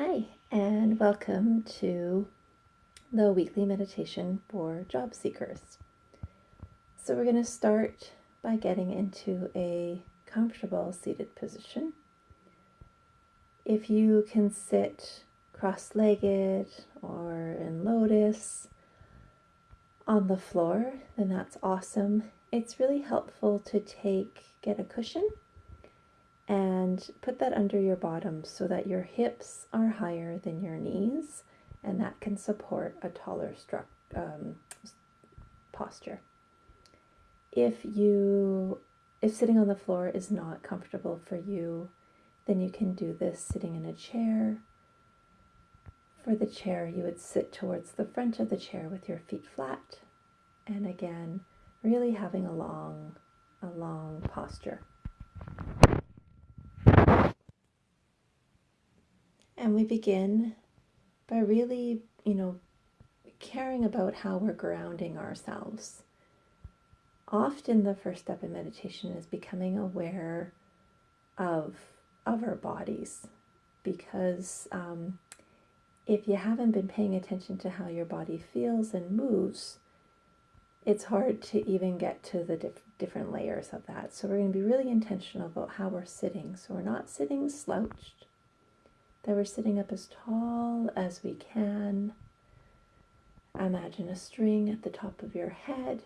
Hi, and welcome to the weekly meditation for job seekers. So, we're going to start by getting into a comfortable seated position. If you can sit cross legged or in lotus on the floor, then that's awesome. It's really helpful to take, get a cushion and put that under your bottom so that your hips are higher than your knees and that can support a taller um, posture. If you if sitting on the floor is not comfortable for you, then you can do this sitting in a chair. For the chair, you would sit towards the front of the chair with your feet flat and again, really having a long a long posture. And we begin by really, you know, caring about how we're grounding ourselves. Often the first step in meditation is becoming aware of, of our bodies because um, if you haven't been paying attention to how your body feels and moves, it's hard to even get to the diff- different layers of that. So we're going to be really intentional about how we're sitting. So we're not sitting slouched that we're sitting up as tall as we can. Imagine a string at the top of your head,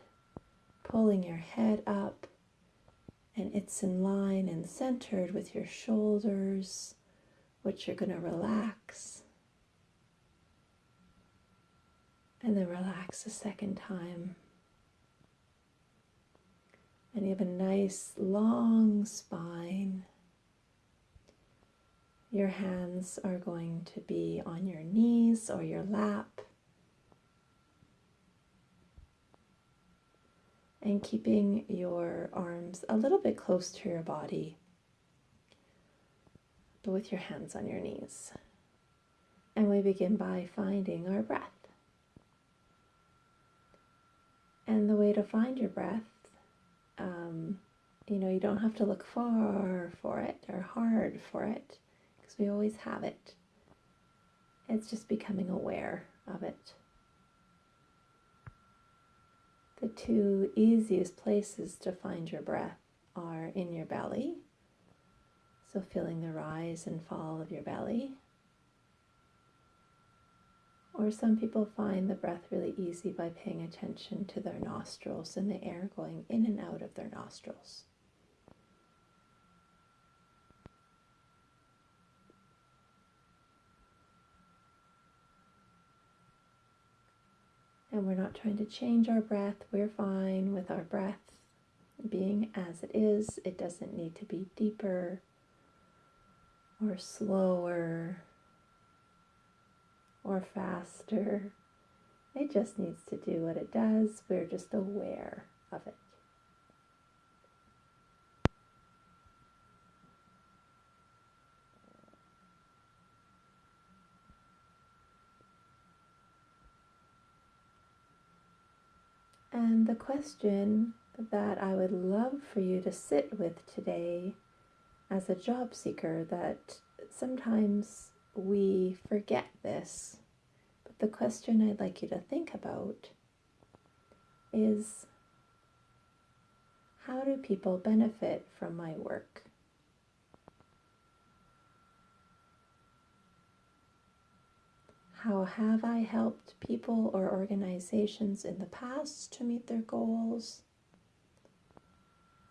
pulling your head up, and it's in line and centered with your shoulders, which you're going to relax. And then relax a second time. And you have a nice long spine. Your hands are going to be on your knees or your lap. And keeping your arms a little bit close to your body, but with your hands on your knees. And we begin by finding our breath. And the way to find your breath, um, you know, you don't have to look far for it or hard for it because we always have it. It's just becoming aware of it. The two easiest places to find your breath are in your belly, so feeling the rise and fall of your belly. Or some people find the breath really easy by paying attention to their nostrils and the air going in and out of their nostrils. And we're not trying to change our breath. We're fine with our breath being as it is. It doesn't need to be deeper or slower or faster. It just needs to do what it does. We're just aware of it. And the question that I would love for you to sit with today as a job seeker that sometimes we forget this, but the question I'd like you to think about is how do people benefit from my work? How have I helped people or organizations in the past to meet their goals?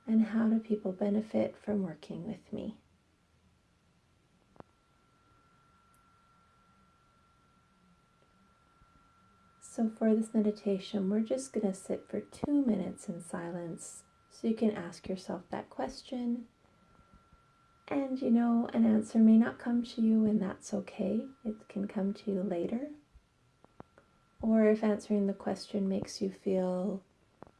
And how do people benefit from working with me? So, for this meditation, we're just going to sit for two minutes in silence so you can ask yourself that question and you know, an answer may not come to you, and that's okay. It can come to you later. Or if answering the question makes you feel,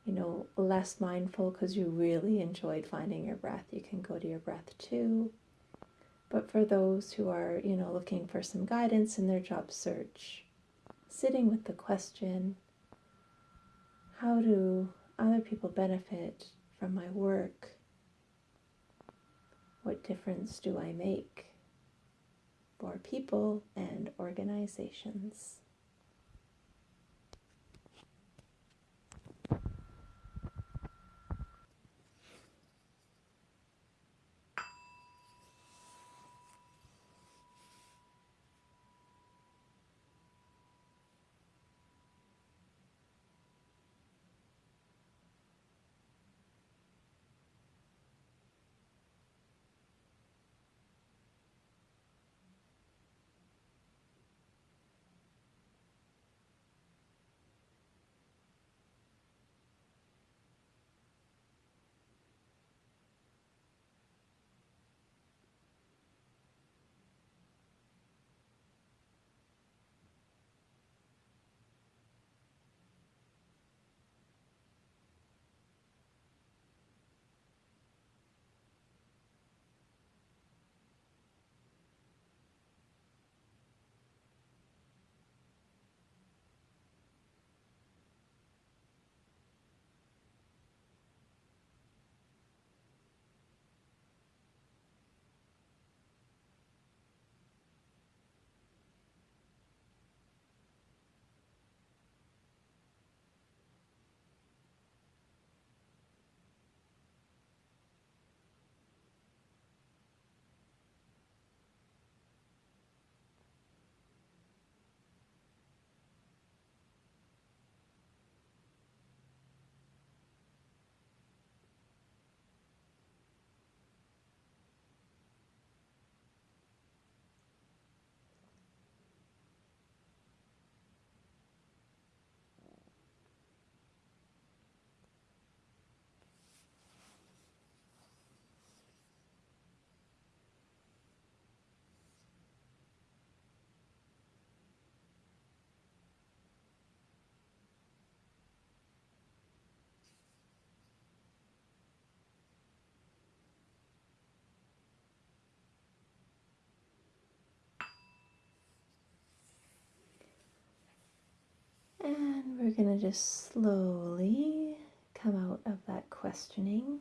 you know, less mindful because you really enjoyed finding your breath, you can go to your breath too. But for those who are, you know, looking for some guidance in their job search, sitting with the question, how do other people benefit from my work? What difference do I make? for people and organizations. We're going to just slowly come out of that questioning.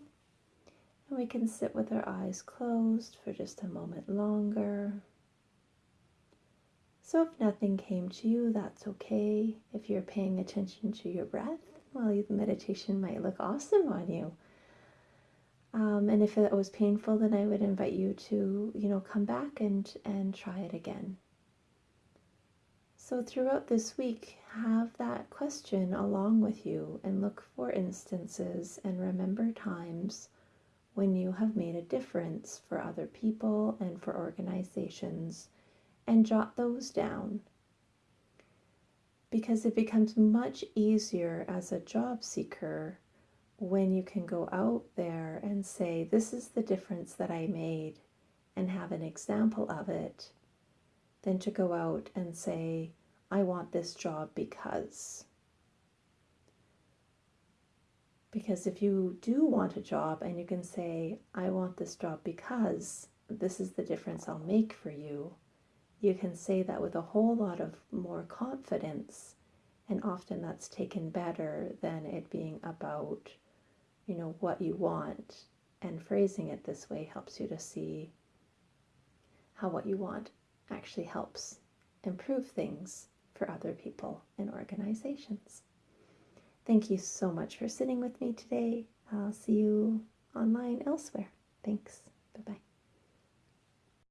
And we can sit with our eyes closed for just a moment longer. So, if nothing came to you, that's okay. If you're paying attention to your breath, well, the meditation might look awesome on you. Um, and if it was painful, then I would invite you to, you know, come back and and try it again. So, throughout this week, have that question along with you and look for instances and remember times when you have made a difference for other people and for organizations and jot those down. Because it becomes much easier as a job seeker when you can go out there and say, This is the difference that I made, and have an example of it, than to go out and say, I want this job because. Because if you do want a job and you can say, I want this job because this is the difference I'll make for you, you can say that with a whole lot of more confidence. And often that's taken better than it being about, you know, what you want. And phrasing it this way helps you to see how what you want actually helps improve things for other people and organizations. Thank you so much for sitting with me today. I'll see you online elsewhere. Thanks. Bye bye.